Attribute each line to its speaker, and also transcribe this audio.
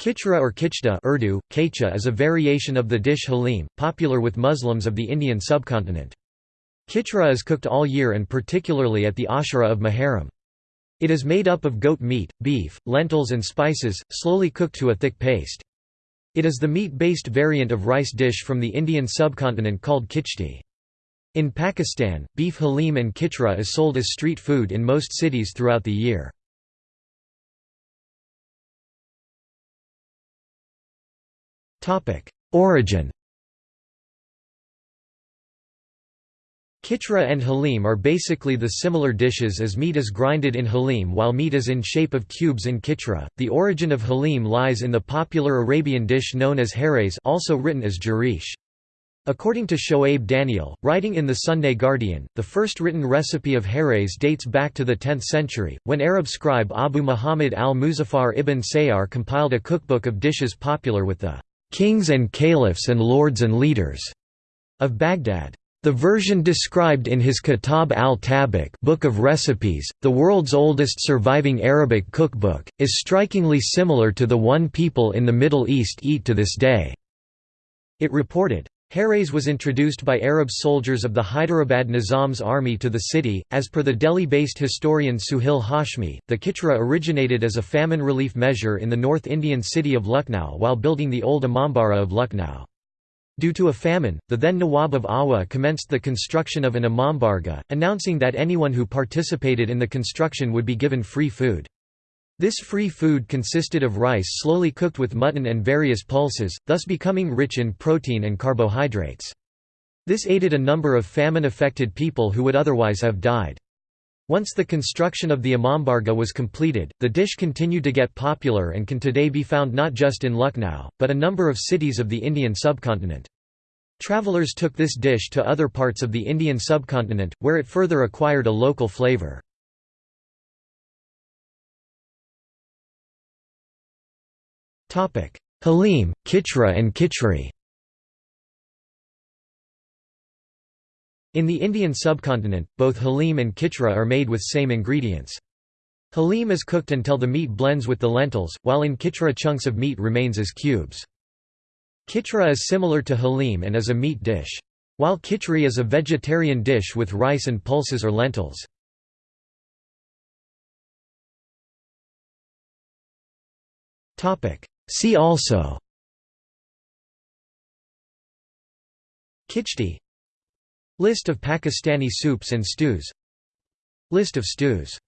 Speaker 1: Khichra or kichda Urdu, kaicha is a variation of the dish halim, popular with Muslims of the Indian subcontinent. Kichra is cooked all year and particularly at the Ashura of Muharram. It is made up of goat meat, beef, lentils and spices, slowly cooked to a thick paste. It is the meat-based variant of rice dish from the Indian subcontinent called kichdi. In Pakistan, beef halim and kichra is sold as street food in most cities throughout the year. Origin Kitra and halim are basically the similar dishes as meat is grinded in halim while meat is in shape of cubes in kitra. The origin of halim lies in the popular Arabian dish known as hares also written as jarish. According to Shoaib Daniel, writing in the Sunday Guardian, the first written recipe of hares dates back to the 10th century, when Arab scribe Abu Muhammad al-Muzaffar ibn Sayyar compiled a cookbook of dishes popular with the "'kings and caliphs and lords and leaders' of Baghdad. The version described in his Kitab al-Tabikh Book of Recipes, the world's oldest surviving Arabic cookbook, is strikingly similar to the one people in the Middle East eat to this day. It reported, Hares was introduced by Arab soldiers of the Hyderabad Nizam's army to the city. As per the Delhi-based historian Suhail Hashmi, the khichra originated as a famine relief measure in the North Indian city of Lucknow while building the old Imambara of Lucknow. Due to a famine, the then Nawab of Awadh commenced the construction of an Imambarga, announcing that anyone who participated in the construction would be given free food. This free food consisted of rice slowly cooked with mutton and various pulses, thus becoming rich in protein and carbohydrates. This aided a number of famine-affected people who would otherwise have died. Once the construction of the Imambarga was completed, the dish continued to get popular and can today be found not just in Lucknow, but a number of cities of the Indian subcontinent. Travelers took this dish to other parts of the Indian subcontinent, where it further acquired a local flavor. Halim, Khichra and Khichri In the Indian subcontinent, both halim and khichra are made with same ingredients. Halim is cooked until the meat blends with the lentils, while in khichra chunks of meat remains as cubes. Khichra is similar to halim and is a meat dish. While khichri is a vegetarian dish with rice and pulses or lentils. See also. Kichdi List of Pakistani soups and stews. List of stews